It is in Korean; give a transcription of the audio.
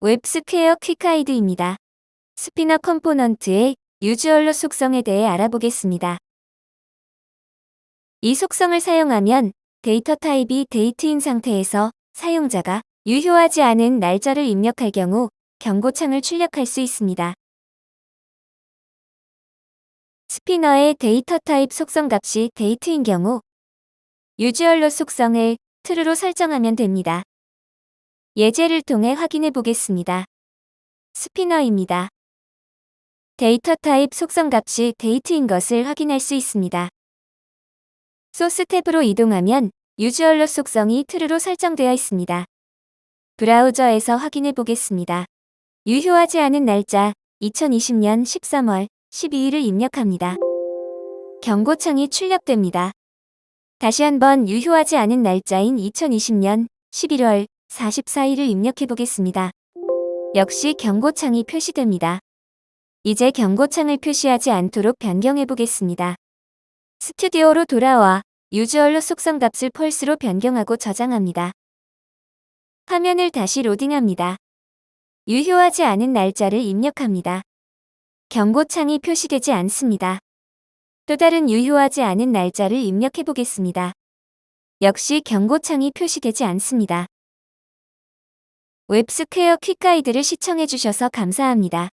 웹스퀘어 quick guide입니다. spinner component의 use alert 속성에 대해 알아보겠습니다. 이 속성을 사용하면 데이터 타입이 date인 상태에서 사용자가 유효하지 않은 날짜를 입력할 경우 경고창을 출력할 수 있습니다. spinner의 데이터 타입 속성 값이 date인 경우 use alert 속성을 true로 설정하면 됩니다. 예제를 통해 확인해 보겠습니다. spinner입니다. 데이터 타입 속성 값이 date인 것을 확인할 수 있습니다. 소스 탭으로 이동하면 use alert 속성이 true로 설정되어 있습니다. 브라우저에서 확인해 보겠습니다. 유효하지 않은 날짜 2020년 13월 12일을 입력합니다. 경고창이 출력됩니다. 다시 한번 유효하지 않은 날짜인 2020년 11월 44일을 입력해 보겠습니다. 역시 경고창이 표시됩니다. 이제 경고창을 표시하지 않도록 변경해 보겠습니다. 스튜디오로 돌아와 유주얼로 속성 값을 펄스로 변경하고 저장합니다. 화면을 다시 로딩합니다. 유효하지 않은 날짜를 입력합니다. 경고창이 표시되지 않습니다. 또 다른 유효하지 않은 날짜를 입력해 보겠습니다. 역시 경고창이 표시되지 않습니다. 웹스퀘어 quick guide를 시청해 주셔서 감사합니다.